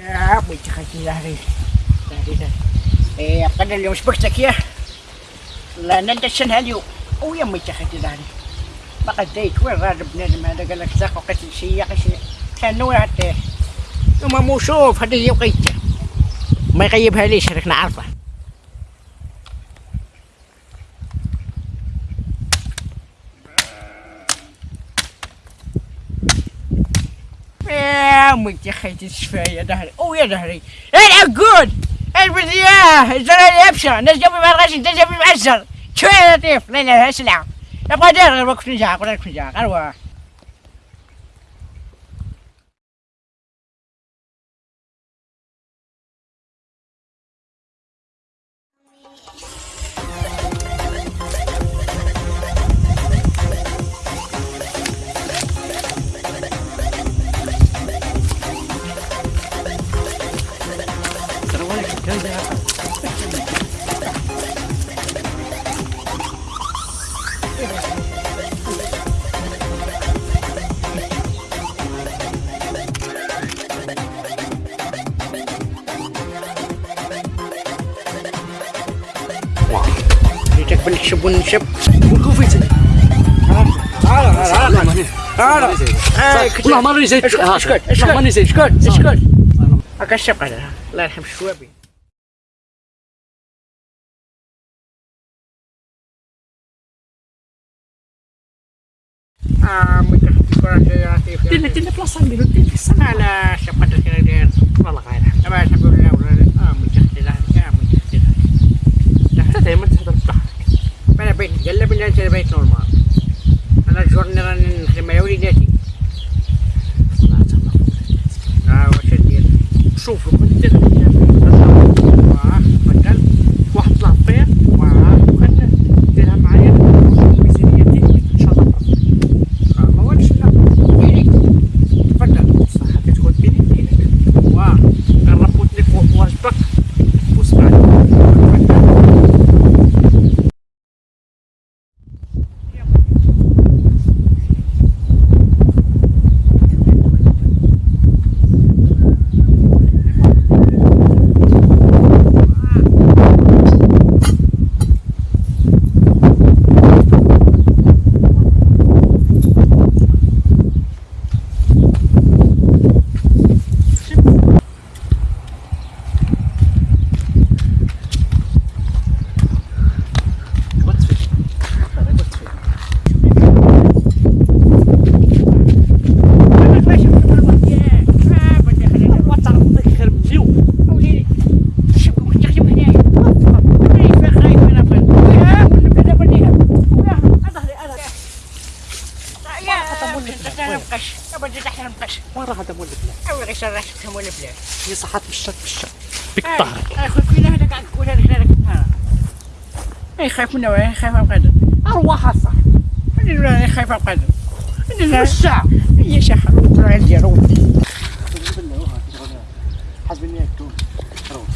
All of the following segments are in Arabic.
ظهري ظهري ظهري إيه قدر اليوم شبكتك يا لا ندشن اليوم ويا امي تخلي ظهري ما قديت وين راد بنادم هذا قال لك زاق وقت شي شي كان نوع حتى ثم مو شوف هذا يبقيت ما يغيبها ليش راك نعرفه امي يا خيتي الشفاية يا ظهري أو يا ظهري العقود البذياه الزرع يبشر ناس جنبي ما الغش انت جنبي معزر شوية يا لطيف لا لا اسلع يبغى دير غير وقت نجاح ولا نجاح أروح جيتك بالشب ونشب. وكوفيتي والله ما راني زايد اسكت اسكت والله ماني زايد اسكت اسكت هكا الشب هذا الله يرحم الشوابي دير دير بلاصه نديرو دير في السنة على شب قدر كذا داير والله غير يرحم أما الحمد لله ولا آه متخذ لا يا متخذ انت دائما تهضر بضحك ಎಲ್ಲ ಪಿಂಡ ಸೇರ್ಬೇಕು ನೋಡಮ್ಮ ಅಂದ್ರೆ ಸೊಣ್ಣ ನಿಮ್ಮ المقش وين راه هذا مولد لا أول غير شرحت كم ولا بلاد هي صحات بالشك بالشك. بك ظهرك أخوي فينا هذاك قاعد تقول هذاك هذاك ها أي خايف منه أي خايف من قدر أرواح صح أنا ولا خايف من قدر أنا الساعة هي شحر وطلع عندي روح حسبني هيك تون روح.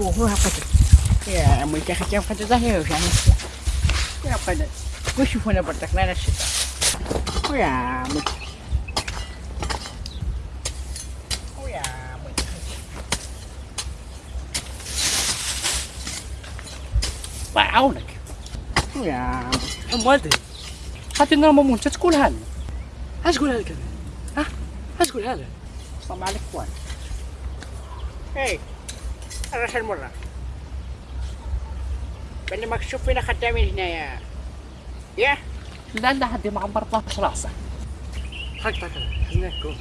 هو هو قدر يا عمي أخي كيف قدر ظهري وش يعني. يا قدر وشوف أنا برضك لا الشتاء ويا عمي ويا عمي الله يعاونك ويا أم والدي. أنا ماما انت تقولها لنا اش تقولها لك أنا ها؟ اش تقولها لها صم عليك وين اي الرحل مرة بني ما تشوف فينا خدامين هنايا يا لا لا حد ما عمرت راسه حق حزنك كون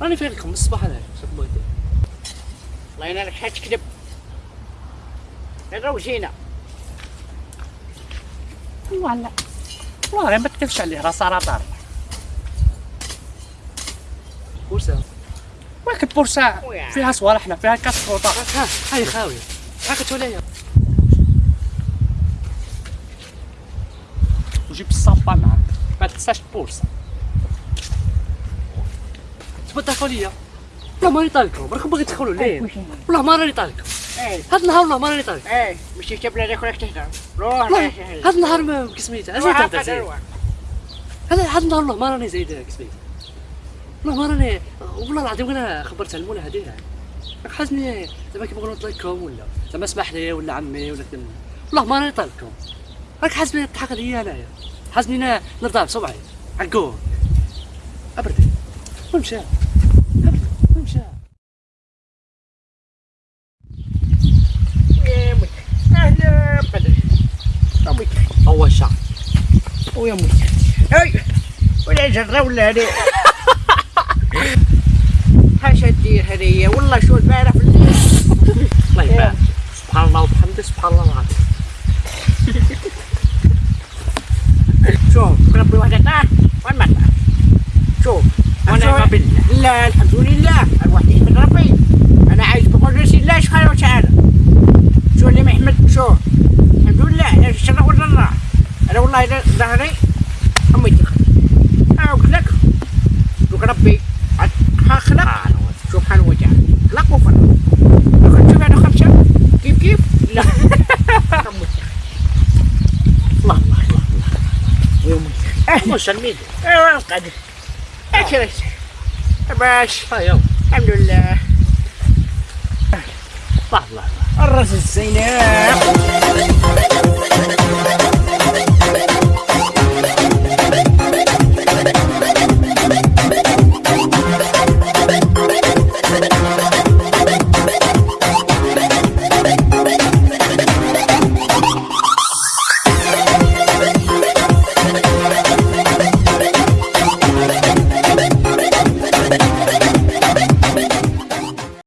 راني فيكم من الصباح شوف بغيتي الله ينالك حاج كذب روجينا ولا والله ما تكذبش عليه راه صار طار بورسا ولكن بورسا ويا. فيها صوالحنا فيها كاس ها هاي خاويه هاك تولي وجيب الصابه معاك ما تنساش تبغى تدخلوا ليا والله ماني طالكم راكم باغي تدخلوا لين والله ما راني طالكم اي هاد النهار والله ما راني طالكم اي مش جاب لنا كلك تهدر روح هاد النهار ما كسميتها. روح تهدر هذا هذا والله ما راني زايد كسبي والله ما راني والله العظيم أنا خبرت المولى هذه حاسني زعما كيبغوا نطلقكم ولا زعما اسمح لي ولا عمي ولا والله ما راني طالبكم راك حاسبني تضحك عليا انايا حاسبني أنا نرضى بصبعي. عقوق أبردي. وين مشى؟ أبردي، وين مشى؟ يا مت أهلا أمك ويا مت أي. ولا جرة ولا هذه حاشا دير هذه والله شو البارح في الليل. الله يبارك. سبحان الله وبحمده سبحان الله العظيم. ما طاح شوف ونعم بالله. لا الحمد لله الوحيد من ربي أنا عايش بقدرة الله سبحانه وتعالى شو اللي محمد شوف الحمد لله أنا الشر والضراء أنا والله إذا ظهري امي تخلي أنا قلت لك ربي خلق سبحانه وتعالى خلق وفرق لكن شوف أنا خمسه كيف كيف لا أمي الله الله الله مش الميد أيوه القدر اكلت باش ها يوم الحمد لله. الله الله الله. الراس الزينب.